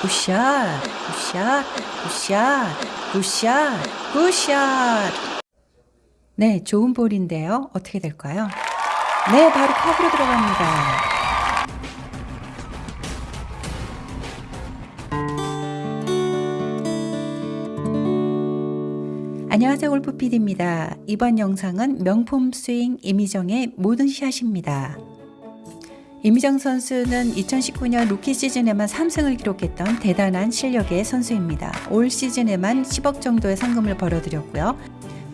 굿샷, 굿샷, 굿샷, 굿샷, 굿샷. 네, 좋은 볼인데요. 어떻게 될까요? 네, 바로 컵으로 들어갑니다. 안녕하세요 골프 PD입니다. 이번 영상은 명품 스윙 임희정의 모든 샷입니다. 임희정 선수는 2019년 루키 시즌에만 3승을 기록했던 대단한 실력의 선수입니다. 올 시즌에만 10억 정도의 상금을 벌어들였고요.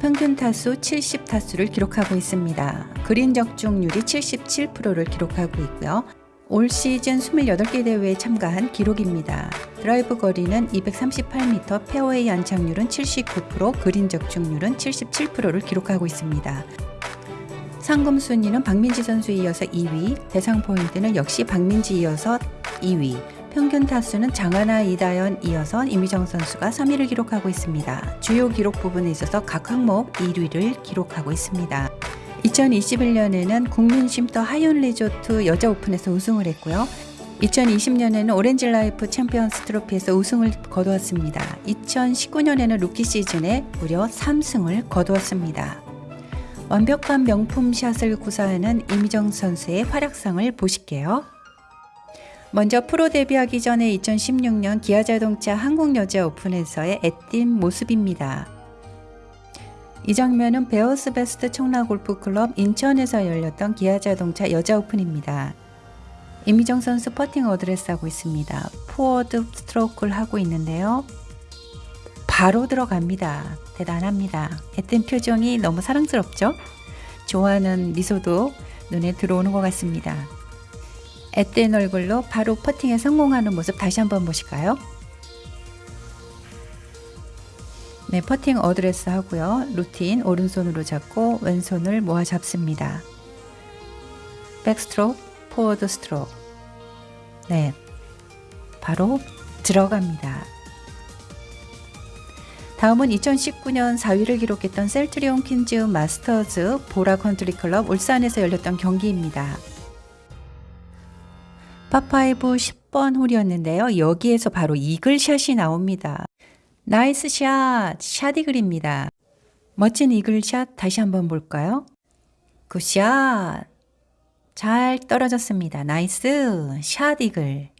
평균 타수 70타수를 기록하고 있습니다. 그린 적중률이 77%를 기록하고 있고요. 올 시즌 28개 대회에 참가한 기록입니다. 드라이브 거리는 238m, 페어웨이 안착률은 79%, 그린 적중률은 77%를 기록하고 있습니다. 상금 순위는 박민지 선수에 이어서 2위, 대상 포인트는 역시 박민지 이어서 2위, 평균 타수는 장하나 이다연 이어서 임희정 선수가 3위를 기록하고 있습니다. 주요 기록 부분에 있어서 각 항목 1위를 기록하고 있습니다. 2021년에는 국민 쉼터 하이원 리조트 여자 오픈에서 우승을 했고요. 2020년에는 오렌지 라이프 챔피언스 트로피에서 우승을 거두었습니다. 2019년에는 루키 시즌에 무려 3승을 거두었습니다. 완벽한 명품 샷을 구사하는 임희정 선수의 활약상을 보실게요. 먼저 프로 데뷔하기 전에 2016년 기아자동차 한국여자 오픈에서의 앳된 모습입니다. 이 장면은 베어스 베스트 청라골프클럽 인천에서 열렸던 기아자동차 여자 오픈입니다. 임희정 선수 퍼팅 어드레스 하고 있습니다. 포워드 스트로크를 하고 있는데요. 바로 들어갑니다. 대단합니다. 앳된 표정이 너무 사랑스럽죠? 좋아하는 미소도 눈에 들어오는 것 같습니다. 앳된 얼굴로 바로 퍼팅에 성공하는 모습 다시 한번 보실까요? 네, 퍼팅 어드레스 하고요. 루틴 오른손으로 잡고 왼손을 모아 잡습니다. 백스트로크, 포워드 스트로크. 네, 바로 들어갑니다. 다음은 2019년 4위를 기록했던 셀트리온 퀸즈 마스터즈 보라 컨트리 클럽 울산에서 열렸던 경기입니다. 파5 10번 홀이었는데요. 여기에서 바로 이글샷이 나옵니다. 나이스 샷, 샷이글입니다. 멋진 이글샷 다시 한번 볼까요? 굿샷. 잘 떨어졌습니다. 나이스 샷 이글.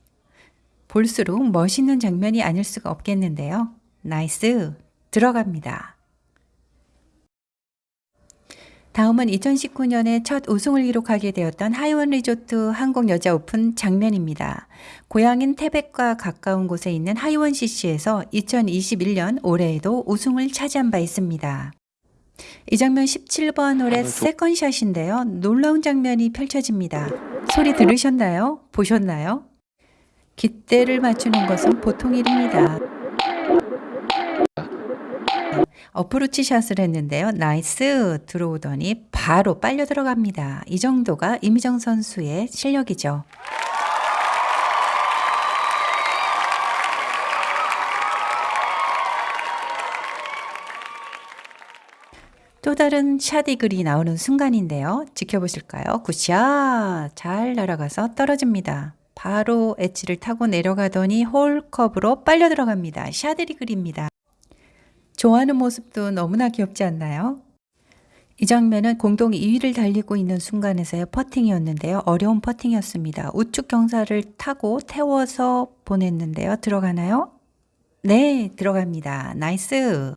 볼수록 멋있는 장면이 아닐 수가 없겠는데요. 나이스 들어갑니다. 다음은 2019년에 첫 우승을 기록하게 되었던 하이원 리조트 한국 여자 오픈 장면입니다. 고향인 태백과 가까운 곳에 있는 하이원 CC에서 2021년 올해에도 우승을 차지한 바 있습니다. 이 장면 17번 홀의 아, second shot인데요. 놀라운 장면이 펼쳐집니다. 소리 들으셨나요? 보셨나요? 깃대를 맞추는 것은 보통 일입니다. 어프로치 샷을 했는데요. nice 들어오더니 바로 빨려 들어갑니다. 이 정도가 임희정 선수의 실력이죠. 또 다른 샷이글이 나오는 순간인데요. 지켜보실까요? 굿샷! 잘 날아가서 떨어집니다. 바로 엣지를 타고 내려가더니 홀컵으로 빨려 들어갑니다. 샷이글입니다. 좋아하는 모습도 너무나 귀엽지 않나요? 이 장면은 공동 2위를 달리고 있는 순간에서의 퍼팅이었는데요. 어려운 퍼팅이었습니다. 우측 경사를 타고 태워서 보냈는데요. 들어가나요? 네, 들어갑니다. nice!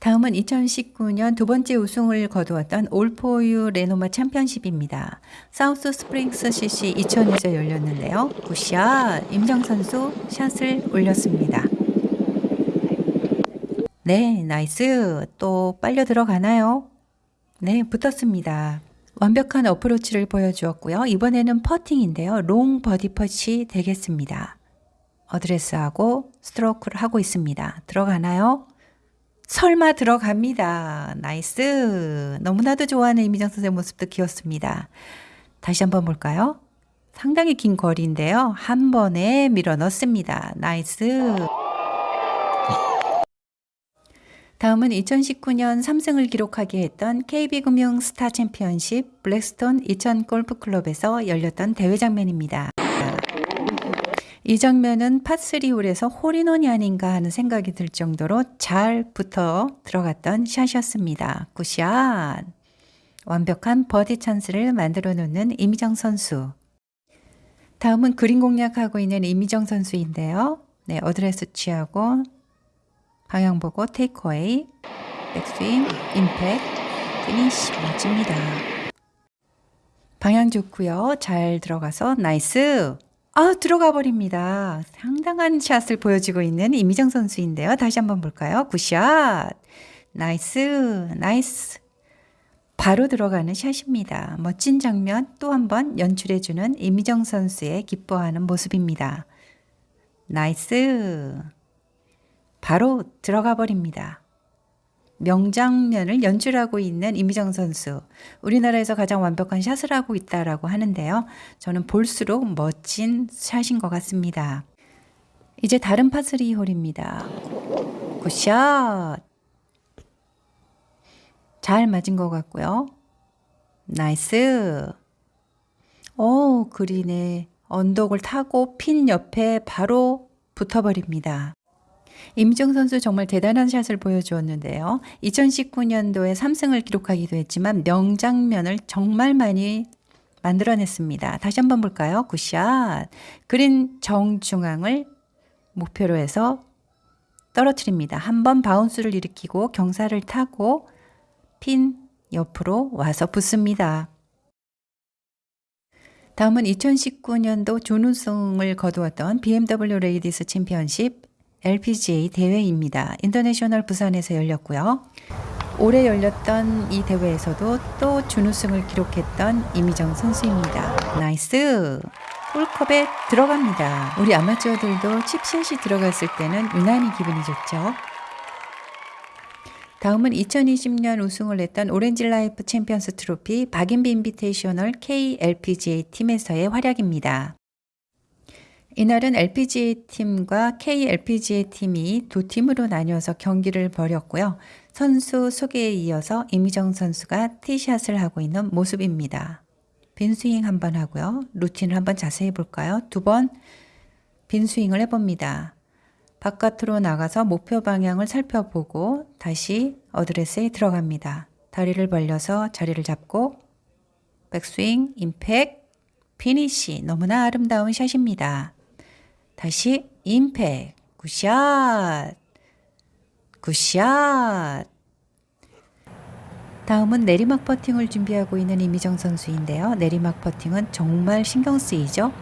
다음은 2019년 두 번째 우승을 거두었던 올포유 레노마 챔피언십입니다. 사우스 스프링스 CC 이천에서 열렸는데요. good shot! 임희정 선수 샷을 올렸습니다. 네, nice. 또 빨려 들어가나요? 네, 붙었습니다. 완벽한 어프로치를 보여주었고요. 이번에는 퍼팅인데요. long 버디 퍼트 되겠습니다. 어드레스하고 스트로크를 하고 있습니다. 들어가나요? 설마 들어갑니다. nice. 너무나도 좋아하는 임희정 선수의 모습도 귀엽습니다. 다시 한번 볼까요? 상당히 긴 거리인데요. 한 번에 밀어 넣습니다. nice. 다음은 2019년 3승을 기록하게 했던 KB금융 스타 챔피언십 블랙스톤 2000 골프클럽에서 열렸던 대회 장면입니다. 이 장면은 파3홀에서 홀인원이 아닌가 하는 생각이 들 정도로 잘 붙어 들어갔던 샷이었습니다. good shot! 완벽한 버디 찬스를 만들어 놓는 임희정 선수. 다음은 그린 공략하고 있는 임희정 선수인데요. 네, 어드레스 취하고 방향 보고 takeaway, 백스윙, 임팩, 피니시 멋집니다. 방향 좋고요. 잘 들어가서 nice. 아, 들어가 버립니다. 상당한 샷을 보여주고 있는 임희정 선수인데요. 다시 한번 볼까요? good shot. nice. nice. 바로 들어가는 샷입니다. 멋진 장면 또 한 번 연출해주는 임희정 선수의 기뻐하는 모습입니다. nice. 바로 들어가 버립니다. 명장면을 연출하고 있는 임희정 선수. 우리나라에서 가장 완벽한 샷을 하고 있다라고 하는데요. 저는 볼수록 멋진 샷인 것 같습니다. 이제 다른 파3 홀입니다. good shot! 잘 맞은 것 같고요. nice! 오, 그린에 언덕을 타고 핀 옆에 바로 붙어버립니다. 임희정 선수 정말 대단한 샷을 보여주었는데요. 2019년도에 3승을 기록하기도 했지만 명장면을 정말 많이 만들어냈습니다. 다시 한번 볼까요? good shot. 그린 정중앙을 목표로 해서 떨어뜨립니다. 한번 바운스를 일으키고 경사를 타고 핀 옆으로 와서 붙습니다. 다음은 2019년도 준우승을 거두었던 BMW 레이디스 챔피언십 LPGA 대회입니다. 인터내셔널 부산에서 열렸고요. 올해 열렸던 이 대회에서도 또 준우승을 기록했던 임희정 선수입니다. nice! 홀컵에 들어갑니다. 우리 아마추어들도 칩샷이 들어갔을 때는 유난히 기분이 좋죠. 다음은 2020년 우승을 했던 오렌지 라이프 챔피언스 트로피 박인비 인비테이셔널 KLPGA 팀에서의 활약입니다. 이날은 LPGA 팀과 KLPGA 팀이 두 팀으로 나뉘어서 경기를 벌였고요. 선수 소개에 이어서 임희정 선수가 티샷을 하고 있는 모습입니다. 빈스윙 한번 하고요. 루틴을 한번 자세히 볼까요? 두 번 빈스윙을 해봅니다. 바깥으로 나가서 목표 방향을 살펴보고 다시 어드레스에 들어갑니다. 다리를 벌려서 자리를 잡고 백스윙, 임팩, 피니시 너무나 아름다운 샷입니다. 다시 impact, good shot, 굿샷. 다음은 내리막 퍼팅을 준비하고 있는 이미정 선수인데요. 내리막 퍼팅은 정말 신경 쓰이죠?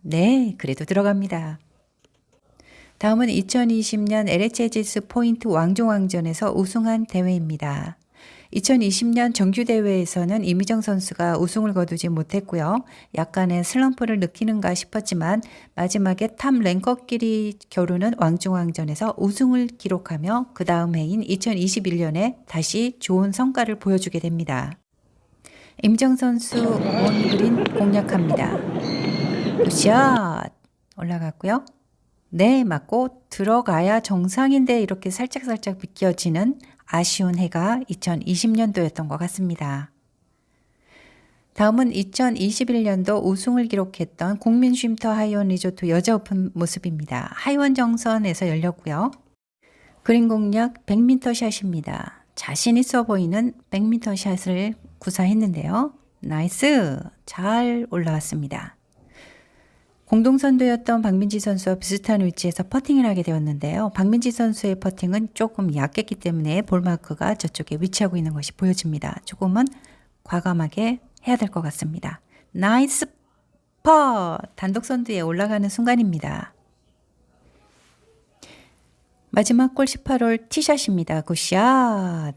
네, 그래도 들어갑니다. 다음은 2020년 LHGS 포인트 왕중왕전에서 우승한 대회입니다. 2020년 정규대회에서는 이미정 선수가 우승을 거두지 못했고요. 약간의 슬럼프를 느끼는가 싶었지만 마지막에 top ranker끼리 겨루는 왕중왕전에서 우승을 기록하며 그 다음 해인 2021년에 다시 좋은 성과를 보여주게 됩니다. 임희정 선수 on green 공략합니다. good shot 올라갔고요. 네 맞고 들어가야 정상인데 이렇게 살짝살짝 비껴지는 아쉬운 해가 2020년도였던 것 같습니다. 다음은 2021년도 우승을 기록했던 국민 쉼터 하이원 리조트 여자 오픈 모습입니다. 하이원 정선에서 열렸고요. 그린 공략 100m 샷입니다. 자신 있어 보이는 100m 샷을 구사했는데요. nice! 잘 올라왔습니다. 공동선두였던 박민지 선수와 비슷한 위치에서 퍼팅을 하게 되었는데요. 박민지 선수의 퍼팅은 조금 약했기 때문에 ball mark가 저쪽에 위치하고 있는 것이 보여집니다. 조금은 과감하게 해야 될 것 같습니다. nice putt! 단독 선두에 올라가는 순간입니다. 마지막 홀 18홀 티샷입니다. good shot!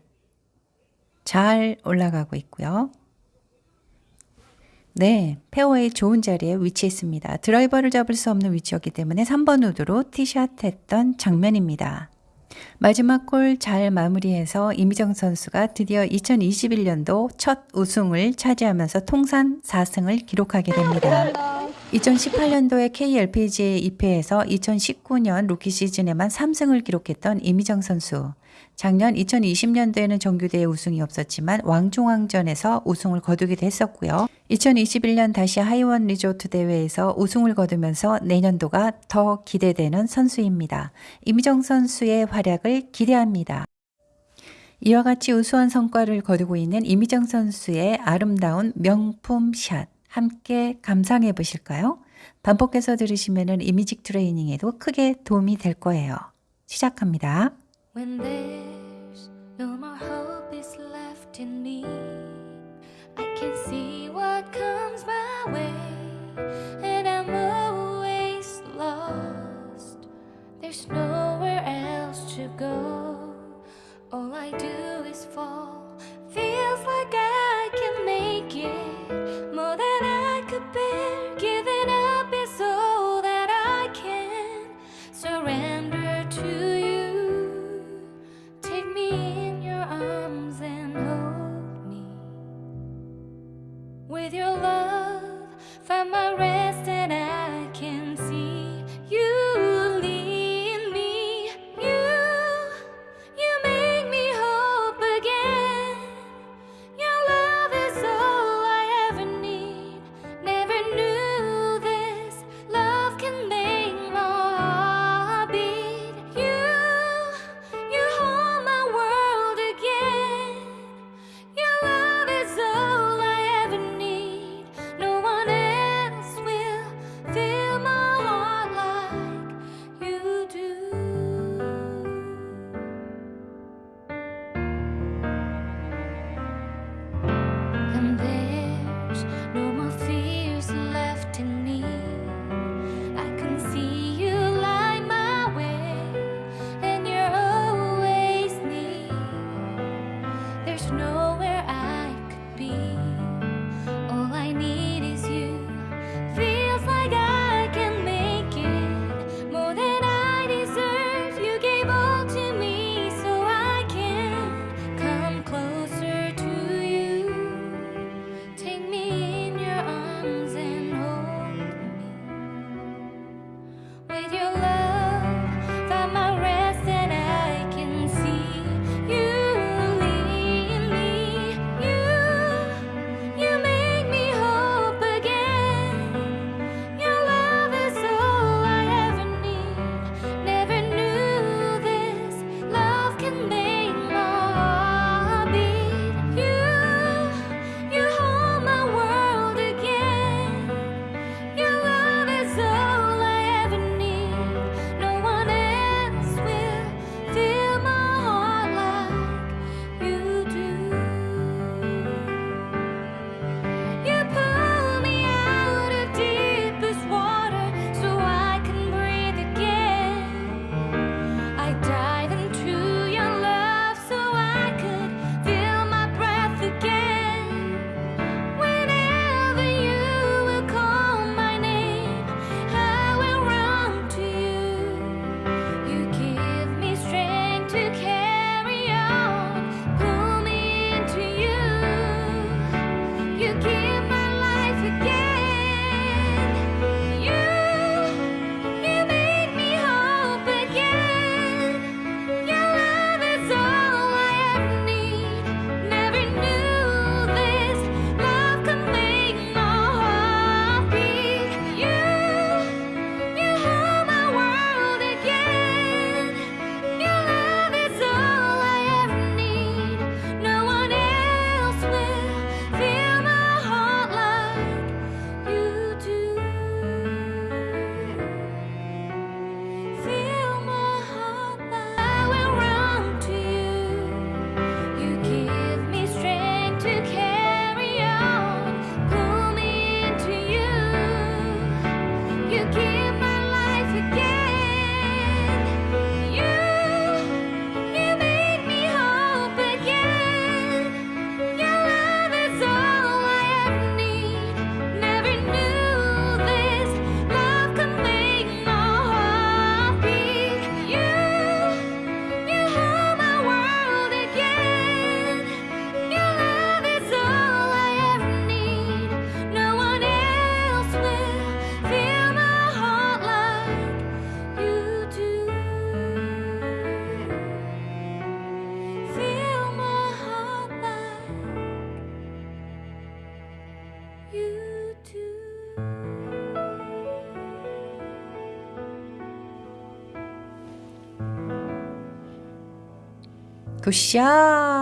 잘 올라가고 있고요. 네, 페어웨이 좋은 자리에 위치했습니다. 드라이버를 잡을 수 없는 위치였기 때문에 3번 우드로 티샷 했던 장면입니다. 마지막 홀 잘 마무리해서 임희정 선수가 드디어 2021년도 첫 우승을 차지하면서 통산 4승을 기록하게 됩니다. 2018년도에 KLPGA 입회해서 2019년 루키 시즌에만 3승을 기록했던 임희정 선수. 작년 2020년도에는 정규대회 우승이 없었지만 왕중왕전에서 우승을 거두기도 했었고요. 2021년 다시 하이원 리조트 대회에서 우승을 거두면서 내년도가 더 기대되는 선수입니다. 임희정 선수의 활약을 기대합니다. 이와 같이 우수한 성과를 거두고 있는 임희정 선수의 아름다운 명품 샷 함께 감상해 보실까요? 반복해서 들으시면 이미직 트레이닝에도 크게 도움이 될 거예요. 시작합니다. When there's no more hope is left in me, I can see what comes my way, and I'm always lost. There's nowhere else to go, all I do is fall. 搞笑。